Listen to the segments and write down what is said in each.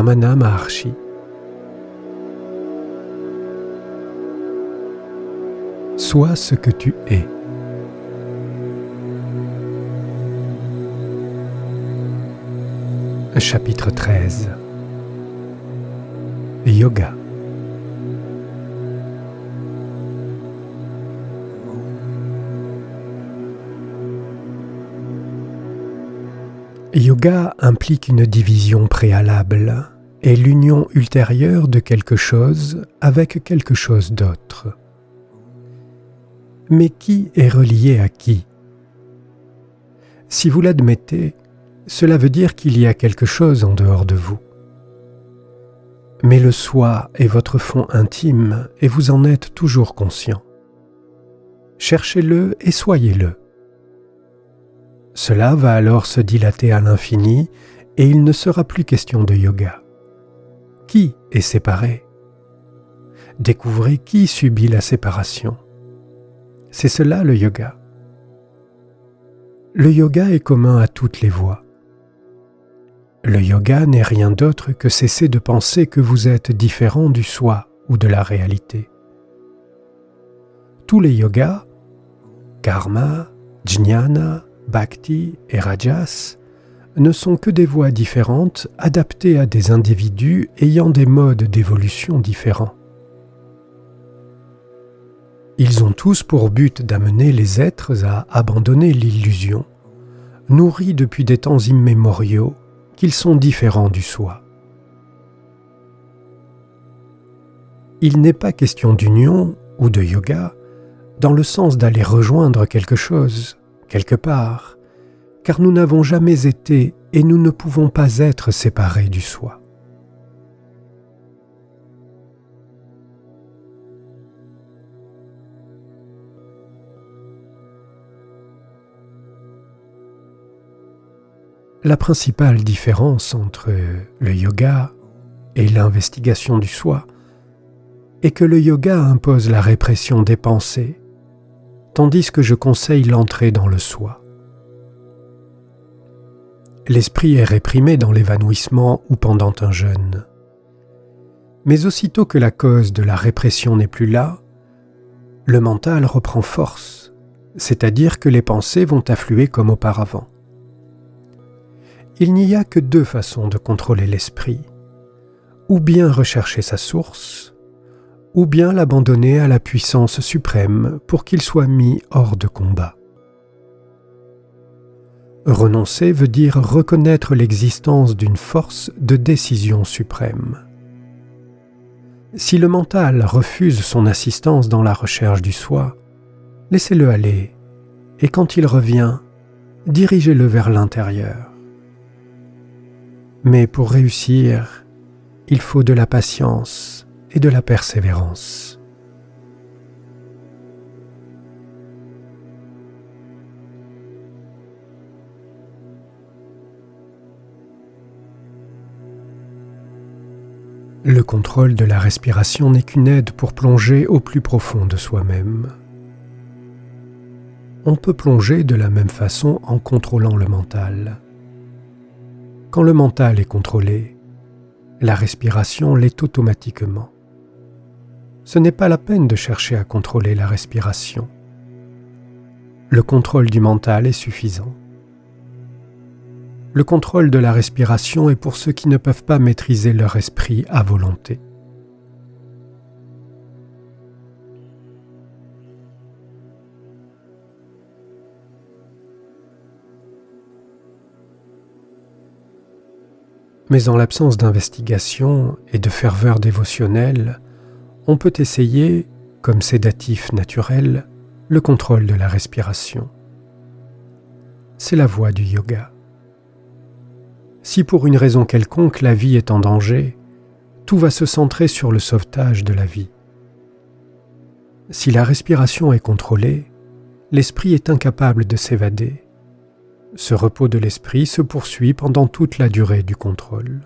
Ramana Maharshi. Sois ce que tu es. Chapitre 13 Yoga Yoga implique une division préalable et l'union ultérieure de quelque chose avec quelque chose d'autre. Mais qui est relié à qui? Si vous l'admettez, cela veut dire qu'il y a quelque chose en dehors de vous. Mais le soi est votre fond intime et vous en êtes toujours conscient. Cherchez-le et soyez-le. Cela va alors se dilater à l'infini et il ne sera plus question de yoga. Qui est séparé? Découvrez qui subit la séparation. C'est cela le yoga. Le yoga est commun à toutes les voies. Le yoga n'est rien d'autre que cesser de penser que vous êtes différent du soi ou de la réalité. Tous les yogas, karma, jnana, bhakti et rajas, ne sont que des voies différentes adaptées à des individus ayant des modes d'évolution différents. Ils ont tous pour but d'amener les êtres à abandonner l'illusion, nourris depuis des temps immémoriaux, qu'ils sont différents du soi. Il n'est pas question d'union ou de yoga dans le sens d'aller rejoindre quelque chose, quelque part, car nous n'avons jamais été et nous ne pouvons pas être séparés du soi. La principale différence entre le yoga et l'investigation du soi est que le yoga impose la répression des pensées tandis que je conseille l'entrée dans le soi. L'esprit est réprimé dans l'évanouissement ou pendant un jeûne. Mais aussitôt que la cause de la répression n'est plus là, le mental reprend force, c'est-à-dire que les pensées vont affluer comme auparavant. Il n'y a que deux façons de contrôler l'esprit, ou bien rechercher sa source, ou bien l'abandonner à la puissance suprême pour qu'il soit mis hors de combat. Renoncer veut dire reconnaître l'existence d'une force de décision suprême. Si le mental refuse son assistance dans la recherche du soi, laissez-le aller, et quand il revient, dirigez-le vers l'intérieur. Mais pour réussir, il faut de la patience et de la persévérance. Le contrôle de la respiration n'est qu'une aide pour plonger au plus profond de soi-même. On peut plonger de la même façon en contrôlant le mental. Quand le mental est contrôlé, la respiration l'est automatiquement ce n'est pas la peine de chercher à contrôler la respiration. Le contrôle du mental est suffisant. Le contrôle de la respiration est pour ceux qui ne peuvent pas maîtriser leur esprit à volonté. Mais en l'absence d'investigation et de ferveur dévotionnelle, on peut essayer, comme sédatif naturel, le contrôle de la respiration. C'est la voie du yoga. Si pour une raison quelconque la vie est en danger, tout va se centrer sur le sauvetage de la vie. Si la respiration est contrôlée, l'esprit est incapable de s'évader. Ce repos de l'esprit se poursuit pendant toute la durée du contrôle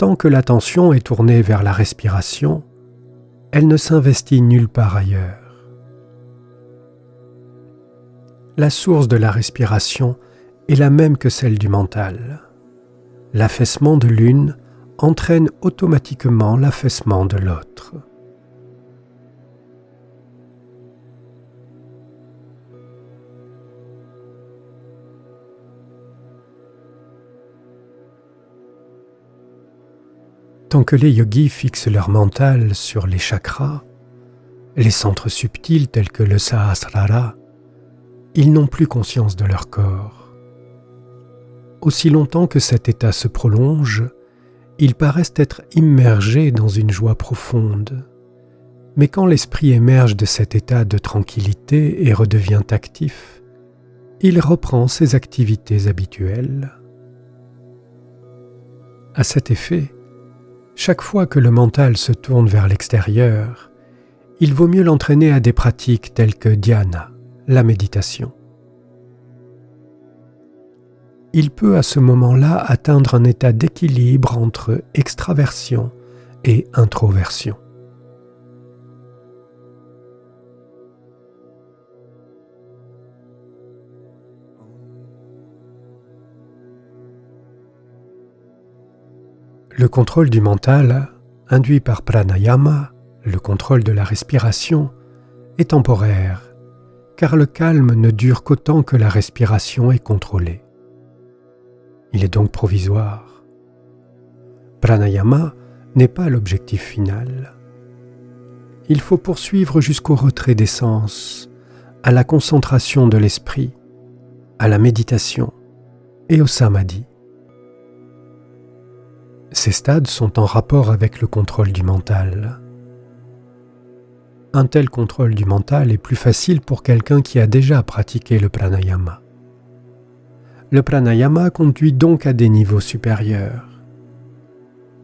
tant que l'attention est tournée vers la respiration, elle ne s'investit nulle part ailleurs. La source de la respiration est la même que celle du mental. l'affaissement de l'une entraîne automatiquement l'affaissement de l'autre. Tant que les yogis fixent leur mental sur les chakras, les centres subtils tels que le Sahasrara, ils n'ont plus conscience de leur corps. Aussi longtemps que cet état se prolonge, ils paraissent être immergés dans une joie profonde. Mais quand l'esprit émerge de cet état de tranquillité et redevient actif, il reprend ses activités habituelles. À cet effet, chaque fois que le mental se tourne vers l'extérieur, il vaut mieux l'entraîner à des pratiques telles que dhyana, la méditation. Il peut à ce moment-là atteindre un état d'équilibre entre extraversion et introversion. Le contrôle du mental, induit par pranayama, le contrôle de la respiration, est temporaire, car le calme ne dure qu'autant que la respiration est contrôlée. Il est donc provisoire. Pranayama n'est pas l'objectif final. Il faut poursuivre jusqu'au retrait des sens, à la concentration de l'esprit, à la méditation et au samadhi. Ces stades sont en rapport avec le contrôle du mental. Un tel contrôle du mental est plus facile pour quelqu'un qui a déjà pratiqué le pranayama. Le pranayama conduit donc à des niveaux supérieurs.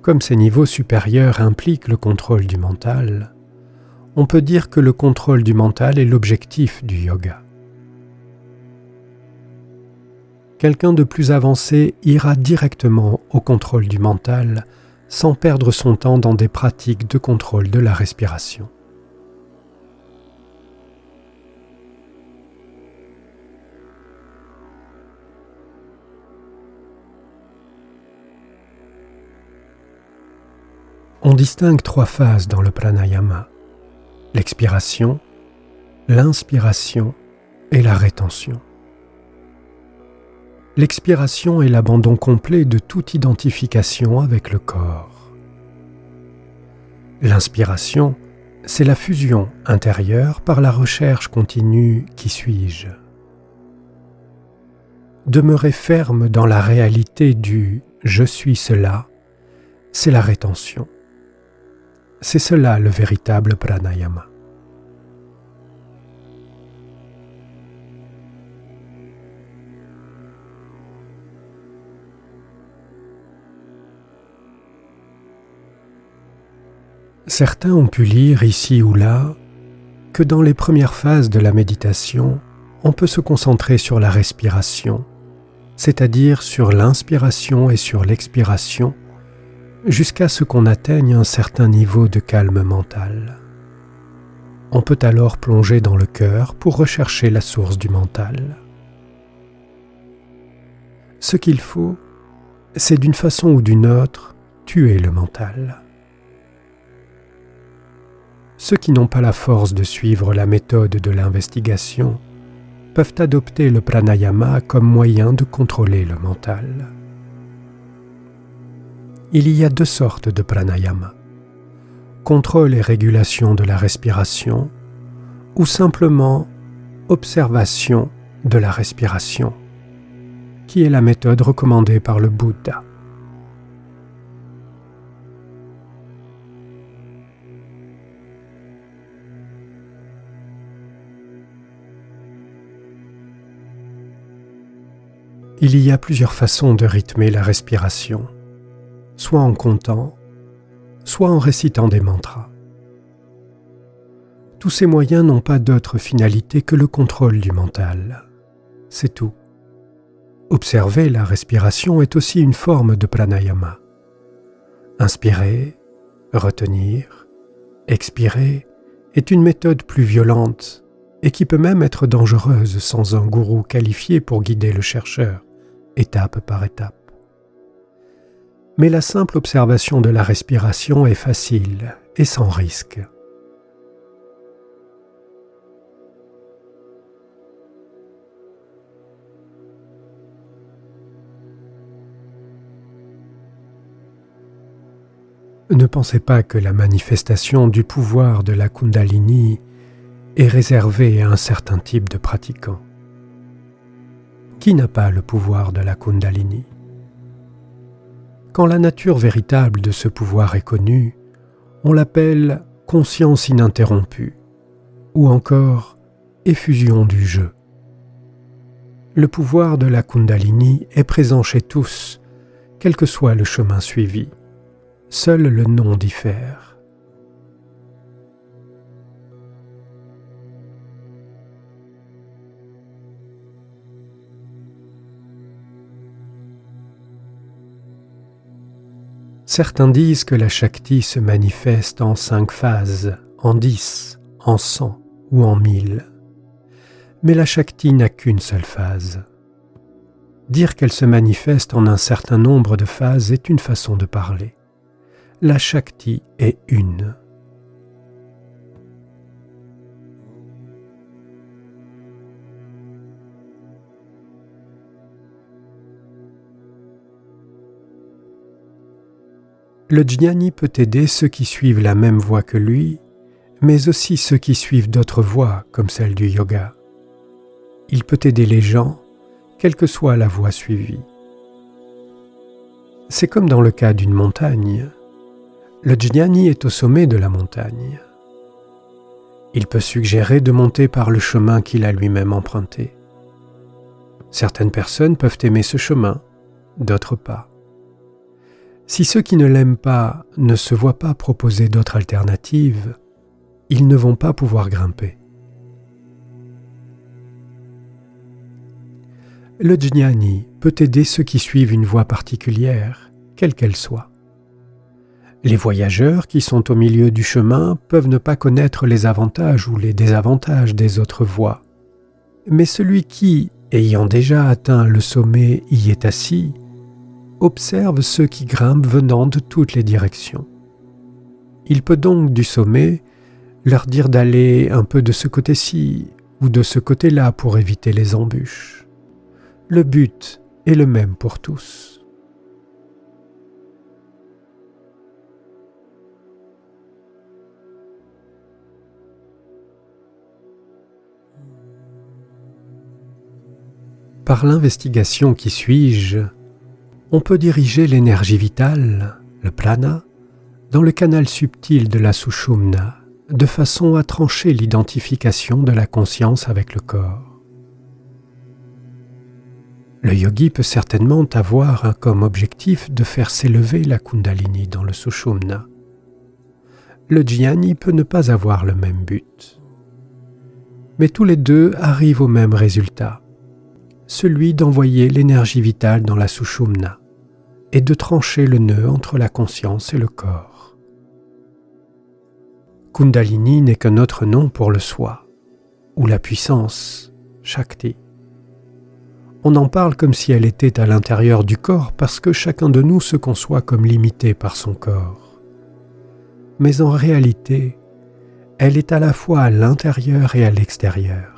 Comme ces niveaux supérieurs impliquent le contrôle du mental, on peut dire que le contrôle du mental est l'objectif du yoga. Quelqu'un de plus avancé ira directement au contrôle du mental sans perdre son temps dans des pratiques de contrôle de la respiration. On distingue trois phases dans le pranayama, l'expiration, l'inspiration et la rétention. L'expiration est l'abandon complet de toute identification avec le corps. L'inspiration, c'est la fusion intérieure par la recherche continue qui suis-je. Demeurer ferme dans la réalité du je suis cela, c'est la rétention. C'est cela le véritable pranayama. Certains ont pu lire ici ou là que dans les premières phases de la méditation, on peut se concentrer sur la respiration, c'est-à-dire sur l'inspiration et sur l'expiration, jusqu'à ce qu'on atteigne un certain niveau de calme mental. On peut alors plonger dans le cœur pour rechercher la source du mental. Ce qu'il faut, c'est d'une façon ou d'une autre tuer le mental. Ceux qui n'ont pas la force de suivre la méthode de l'investigation peuvent adopter le pranayama comme moyen de contrôler le mental. Il y a deux sortes de pranayama. Contrôle et régulation de la respiration ou simplement observation de la respiration, qui est la méthode recommandée par le Bouddha. Il y a plusieurs façons de rythmer la respiration, soit en comptant, soit en récitant des mantras. Tous ces moyens n'ont pas d'autre finalité que le contrôle du mental. C'est tout. Observer la respiration est aussi une forme de pranayama. Inspirer, retenir, expirer est une méthode plus violente et qui peut même être dangereuse sans un gourou qualifié pour guider le chercheur étape par étape. Mais la simple observation de la respiration est facile et sans risque. Ne pensez pas que la manifestation du pouvoir de la Kundalini est réservée à un certain type de pratiquants. Qui n'a pas le pouvoir de la Kundalini? Quand la nature véritable de ce pouvoir est connue, on l'appelle conscience ininterrompue ou encore effusion du jeu. Le pouvoir de la Kundalini est présent chez tous, quel que soit le chemin suivi. Seul le nom diffère. Certains disent que la Shakti se manifeste en cinq phases, en dix, en cent ou en mille. Mais la Shakti n'a qu'une seule phase. Dire qu'elle se manifeste en un certain nombre de phases est une façon de parler la Shakti est une. Le jnani peut aider ceux qui suivent la même voie que lui, mais aussi ceux qui suivent d'autres voies comme celle du yoga. Il peut aider les gens, quelle que soit la voie suivie. C'est comme dans le cas d'une montagne. Le jnani est au sommet de la montagne. Il peut suggérer de monter par le chemin qu'il a lui-même emprunté. Certaines personnes peuvent aimer ce chemin, d'autres pas. Si ceux qui ne l'aiment pas ne se voient pas proposer d'autres alternatives, ils ne vont pas pouvoir grimper. Le jnani peut aider ceux qui suivent une voie particulière, quelle qu'elle soit. Les voyageurs qui sont au milieu du chemin peuvent ne pas connaître les avantages ou les désavantages des autres voies. Mais celui qui, ayant déjà atteint le sommet, y est assis, observe ceux qui grimpent venant de toutes les directions. Il peut donc du sommet leur dire d'aller un peu de ce côté-ci ou de ce côté-là pour éviter les embûches. Le but est le même pour tous. Par l'investigation qui suis-je, on peut diriger l'énergie vitale, le plana, dans le canal subtil de la sushumna, de façon à trancher l'identification de la conscience avec le corps. Le yogi peut certainement avoir comme objectif de faire s'élever la kundalini dans le sushumna. Le jnani peut ne pas avoir le même but. Mais tous les deux arrivent au même résultat celui d'envoyer l'énergie vitale dans la sushumna et de trancher le nœud entre la conscience et le corps. Kundalini n'est qu'un autre nom pour le soi, ou la puissance, Shakti. On en parle comme si elle était à l'intérieur du corps parce que chacun de nous se conçoit comme limité par son corps. Mais en réalité, elle est à la fois à l'intérieur et à l'extérieur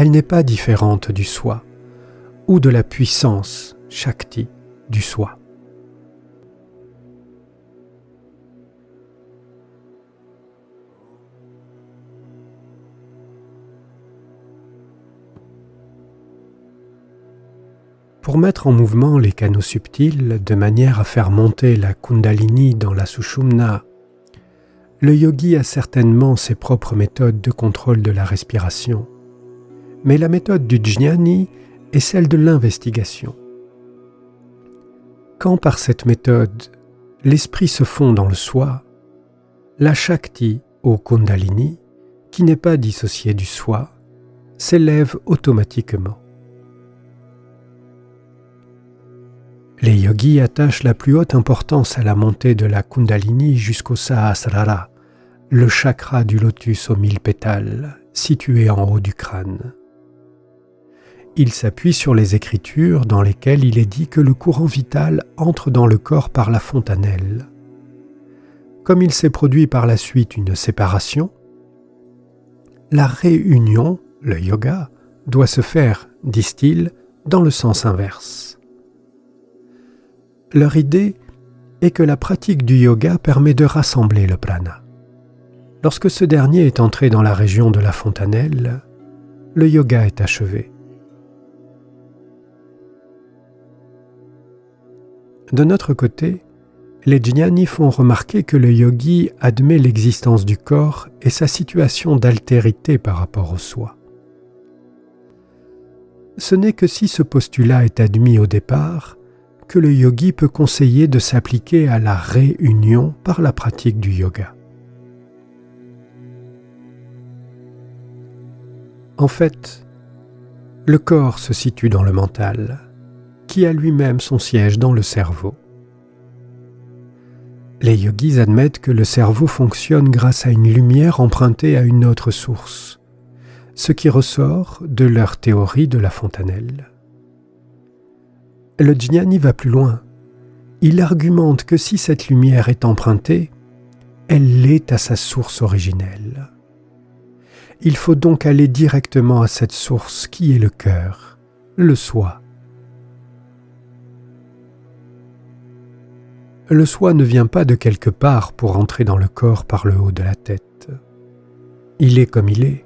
elle n'est pas différente du soi ou de la puissance Shakti du soi. Pour mettre en mouvement les canaux subtils de manière à faire monter la Kundalini dans la Sushumna, le yogi a certainement ses propres méthodes de contrôle de la respiration mais la méthode du jnani est celle de l'investigation. Quand par cette méthode l'esprit se fond dans le soi, la Shakti au Kundalini, qui n'est pas dissociée du soi, s'élève automatiquement. Les yogis attachent la plus haute importance à la montée de la Kundalini jusqu'au Sahasrara, le chakra du lotus aux mille pétales, situé en haut du crâne il s'appuie sur les Écritures dans lesquelles il est dit que le courant vital entre dans le corps par la fontanelle. Comme il s'est produit par la suite une séparation, la réunion, le yoga, doit se faire, disent-ils, dans le sens inverse. Leur idée est que la pratique du yoga permet de rassembler le prana. Lorsque ce dernier est entré dans la région de la fontanelle, le yoga est achevé. De notre côté, les jnani font remarquer que le yogi admet l'existence du corps et sa situation d'altérité par rapport au soi. Ce n'est que si ce postulat est admis au départ que le yogi peut conseiller de s'appliquer à la réunion par la pratique du yoga. En fait, le corps se situe dans le mental qui a lui-même son siège dans le cerveau. Les yogis admettent que le cerveau fonctionne grâce à une lumière empruntée à une autre source, ce qui ressort de leur théorie de la fontanelle. Le jnani va plus loin. Il argumente que si cette lumière est empruntée, elle l'est à sa source originelle. Il faut donc aller directement à cette source qui est le cœur, le soi, le soi ne vient pas de quelque part pour entrer dans le corps par le haut de la tête. Il est comme il est,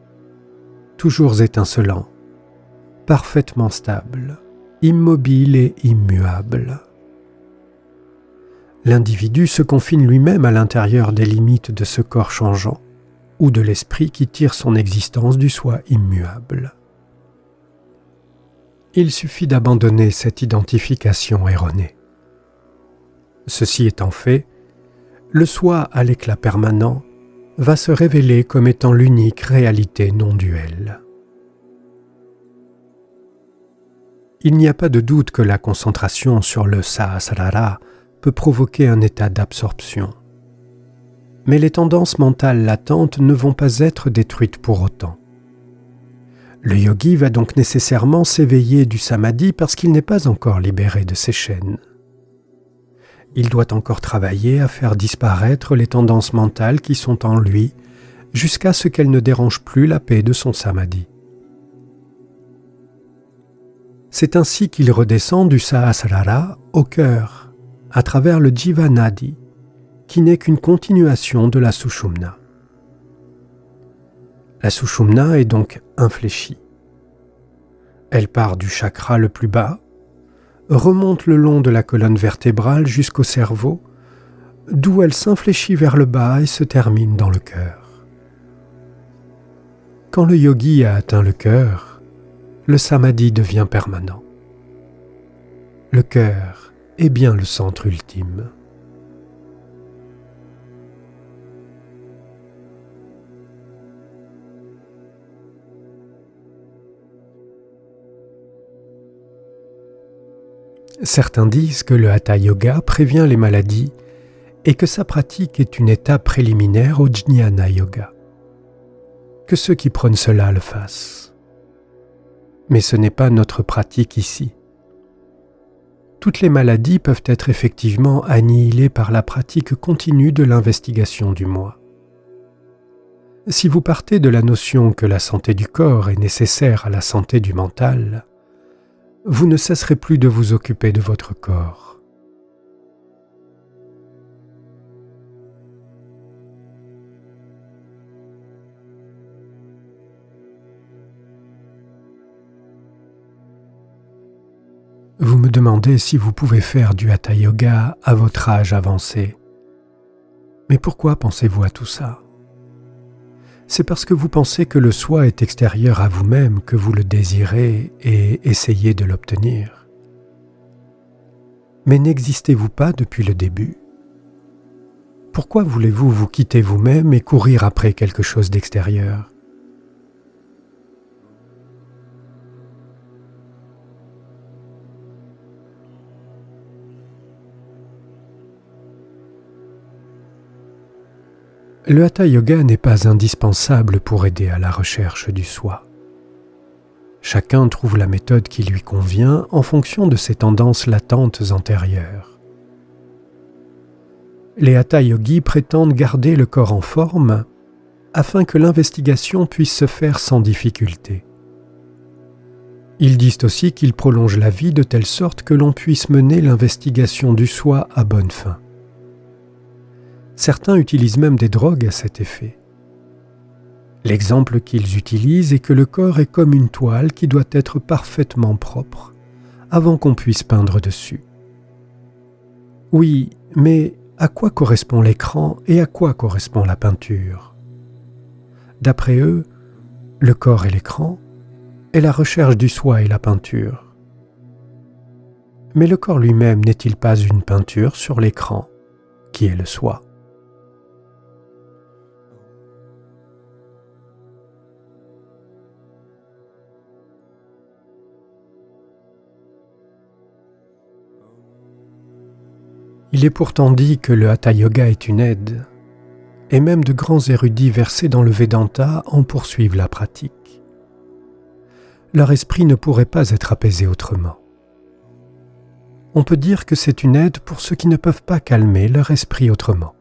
toujours étincelant, parfaitement stable, immobile et immuable. L'individu se confine lui-même à l'intérieur des limites de ce corps changeant, ou de l'esprit qui tire son existence du soi immuable. Il suffit d'abandonner cette identification erronée. Ceci étant fait, le soi à l'éclat permanent va se révéler comme étant l'unique réalité non duelle. Il n'y a pas de doute que la concentration sur le sahasrara peut provoquer un état d'absorption. Mais les tendances mentales latentes ne vont pas être détruites pour autant. Le yogi va donc nécessairement s'éveiller du samadhi parce qu'il n'est pas encore libéré de ses chaînes il doit encore travailler à faire disparaître les tendances mentales qui sont en lui jusqu'à ce qu'elles ne dérangent plus la paix de son samadhi. C'est ainsi qu'il redescend du sahasrara au cœur, à travers le jivanadi, qui n'est qu'une continuation de la sushumna. La sushumna est donc infléchie. Elle part du chakra le plus bas, remonte le long de la colonne vertébrale jusqu'au cerveau, d'où elle s'infléchit vers le bas et se termine dans le cœur. Quand le yogi a atteint le cœur, le samadhi devient permanent. Le cœur est bien le centre ultime. Certains disent que le Hatha Yoga prévient les maladies et que sa pratique est une étape préliminaire au Jnana Yoga. Que ceux qui prennent cela le fassent. Mais ce n'est pas notre pratique ici. Toutes les maladies peuvent être effectivement annihilées par la pratique continue de l'investigation du moi. Si vous partez de la notion que la santé du corps est nécessaire à la santé du mental, vous ne cesserez plus de vous occuper de votre corps. Vous me demandez si vous pouvez faire du hatha yoga à votre âge avancé. Mais pourquoi pensez-vous à tout ça? C'est parce que vous pensez que le soi est extérieur à vous-même que vous le désirez et essayez de l'obtenir. Mais n'existez-vous pas depuis le début? Pourquoi voulez-vous vous quitter vous-même et courir après quelque chose d'extérieur? Le hatha yoga n'est pas indispensable pour aider à la recherche du soi. Chacun trouve la méthode qui lui convient en fonction de ses tendances latentes antérieures. Les Hatha Yogis prétendent garder le corps en forme afin que l'investigation puisse se faire sans difficulté. Ils disent aussi qu'ils prolongent la vie de telle sorte que l'on puisse mener l'investigation du soi à bonne fin. Certains utilisent même des drogues à cet effet. L'exemple qu'ils utilisent est que le corps est comme une toile qui doit être parfaitement propre avant qu'on puisse peindre dessus. Oui, mais à quoi correspond l'écran et à quoi correspond la peinture? D'après eux, le corps et l'écran est la recherche du soi et la peinture. Mais le corps lui-même n'est-il pas une peinture sur l'écran, qui est le soi? Il est pourtant dit que le Hatha Yoga est une aide, et même de grands érudits versés dans le Vedanta en poursuivent la pratique leur esprit ne pourrait pas être apaisé autrement. On peut dire que c'est une aide pour ceux qui ne peuvent pas calmer leur esprit autrement.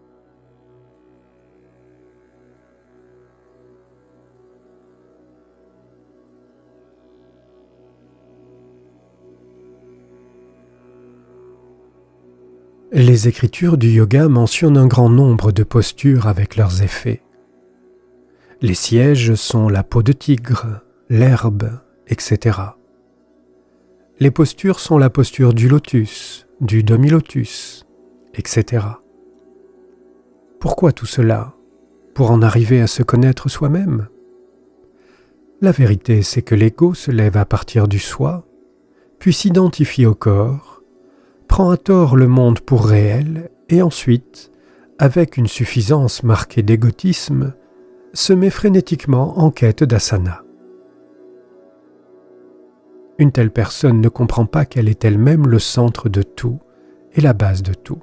Les écritures du yoga mentionnent un grand nombre de postures avec leurs effets. Les sièges sont la peau de tigre, l'herbe, etc. Les postures sont la posture du lotus, du demi-lotus, etc. Pourquoi tout cela? Pour en arriver à se connaître soi-même? La vérité, c'est que l'ego se lève à partir du soi, puis s'identifie au corps, prend à tort le monde pour réel, et ensuite, avec une suffisance marquée d'égotisme, se met frénétiquement en quête d'asana. Une telle personne ne comprend pas qu'elle est elle-même le centre de tout et la base de tout.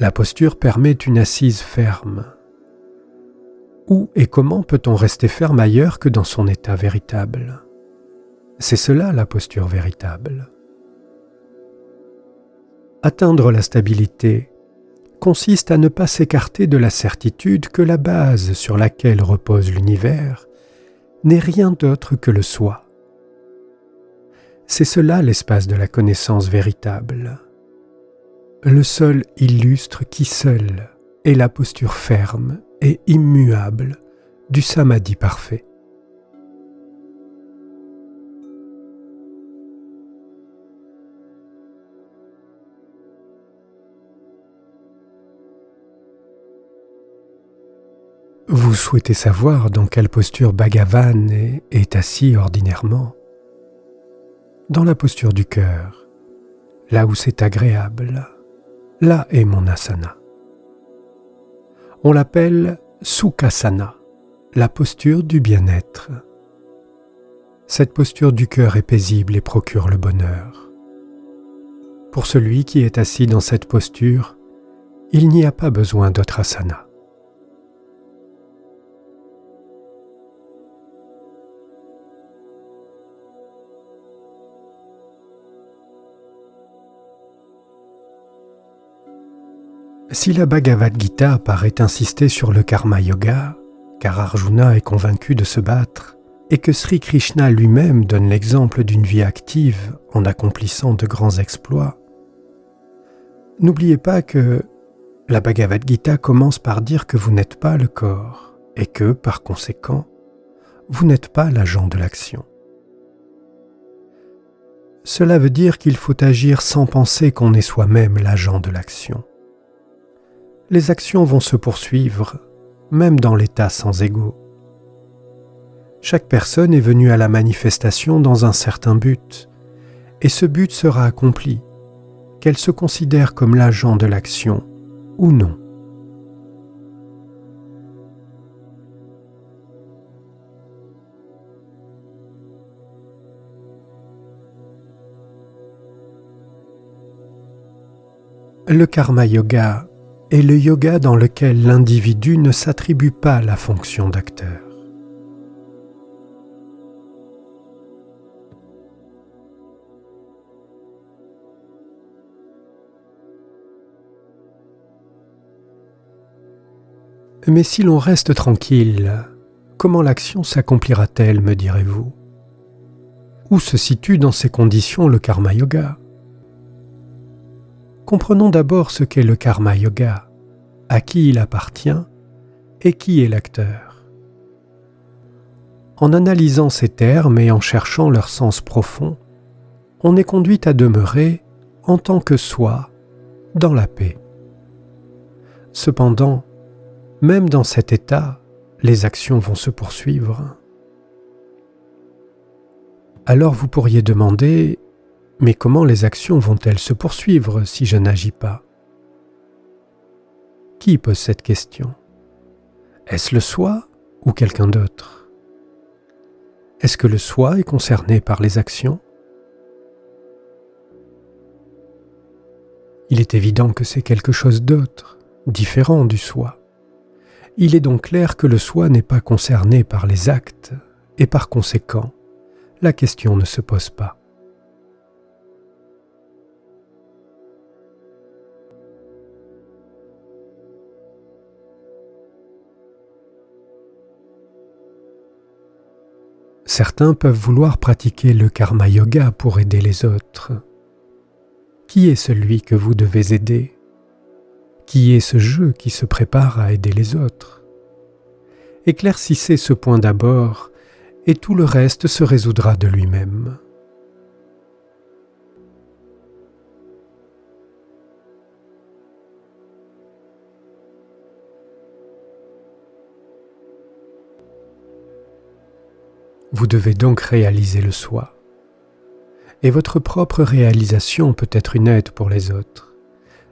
La posture permet une assise ferme. Où et comment peut-on rester ferme ailleurs que dans son état véritable? C'est cela la posture véritable. Atteindre la stabilité consiste à ne pas s'écarter de la certitude que la base sur laquelle repose l'univers n'est rien d'autre que le soi. C'est cela l'espace de la connaissance véritable. Le seul illustre qui seul est la posture ferme et immuable du samadhi parfait. Vous souhaitez savoir dans quelle posture Bhagavan est, assis ordinairement Dans la posture du cœur, là où c'est agréable, là est mon asana. On l'appelle Sukhasana, la posture du bien-être. Cette posture du cœur est paisible et procure le bonheur. Pour celui qui est assis dans cette posture, il n'y a pas besoin d'autre asana. Si la Bhagavad Gita paraît insister sur le karma yoga, car Arjuna est convaincu de se battre, et que Sri Krishna lui-même donne l'exemple d'une vie active en accomplissant de grands exploits, n'oubliez pas que la Bhagavad Gita commence par dire que vous n'êtes pas le corps et que, par conséquent, vous n'êtes pas l'agent de l'action. Cela veut dire qu'il faut agir sans penser qu'on est soi-même l'agent de l'action les actions vont se poursuivre, même dans l'état sans ego. Chaque personne est venue à la manifestation dans un certain but, et ce but sera accompli, qu'elle se considère comme l'agent de l'action ou non. Le karma yoga est le yoga dans lequel l'individu ne s'attribue pas la fonction d'acteur. Mais si l'on reste tranquille, comment l'action s'accomplira-t-elle, me direz-vous? Où se situe dans ces conditions le karma yoga? Comprenons d'abord ce qu'est le karma yoga, à qui il appartient et qui est l'acteur. En analysant ces termes et en cherchant leur sens profond, on est conduit à demeurer en tant que soi dans la paix. Cependant, même dans cet état, les actions vont se poursuivre. Alors vous pourriez demander, mais comment les actions vont-elles se poursuivre si je n'agis pas? Qui pose cette question? Est-ce le soi ou quelqu'un d'autre? Est-ce que le soi est concerné par les actions? Il est évident que c'est quelque chose d'autre, différent du soi. Il est donc clair que le soi n'est pas concerné par les actes, et par conséquent, la question ne se pose pas. Certains peuvent vouloir pratiquer le karma yoga pour aider les autres. Qui est celui que vous devez aider? Qui est ce jeu qui se prépare à aider les autres? Éclaircissez ce point d'abord et tout le reste se résoudra de lui-même. Vous devez donc réaliser le soi et votre propre réalisation peut être une aide pour les autres.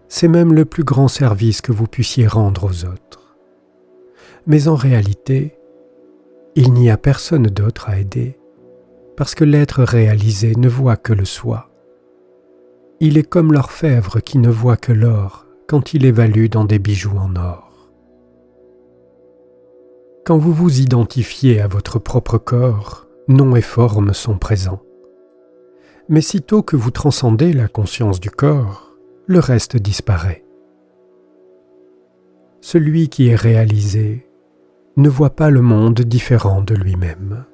C'est même le plus grand service que vous puissiez rendre aux autres. Mais en réalité, il n'y a personne d'autre à aider, parce que l'être réalisé ne voit que le soi. Il est comme l'orfèvre qui ne voit que l'or quand il évalue dans des bijoux en or. Quand vous vous identifiez à votre propre corps, nom et forme sont présents mais sitôt que vous transcendez la conscience du corps, le reste disparaît. Celui qui est réalisé ne voit pas le monde différent de lui-même.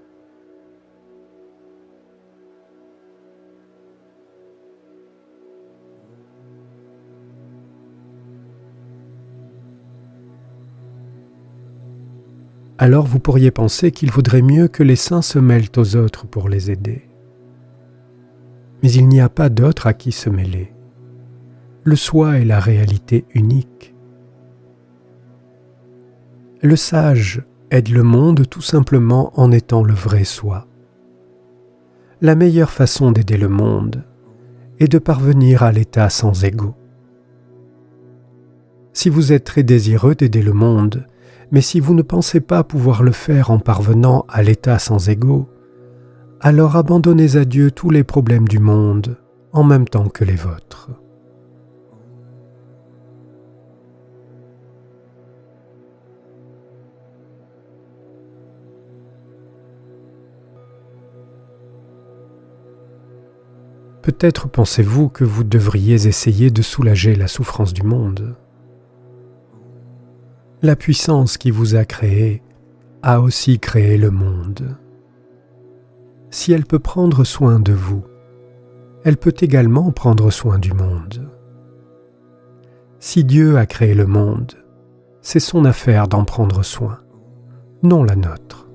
Alors vous pourriez penser qu'il vaudrait mieux que les saints se mêlent aux autres pour les aider mais il n'y a pas d'autre à qui se mêler. Le soi est la réalité unique. Le sage aide le monde tout simplement en étant le vrai soi. La meilleure façon d'aider le monde est de parvenir à l'état sans ego. Si vous êtes très désireux d'aider le monde, mais si vous ne pensez pas pouvoir le faire en parvenant à l'état sans ego, alors abandonnez à Dieu tous les problèmes du monde en même temps que les vôtres. Peut-être pensez-vous que vous devriez essayer de soulager la souffrance du monde. La puissance qui vous a créé a aussi créé le monde si elle peut prendre soin de vous, elle peut également prendre soin du monde. Si Dieu a créé le monde, c'est son affaire d'en prendre soin, non la nôtre.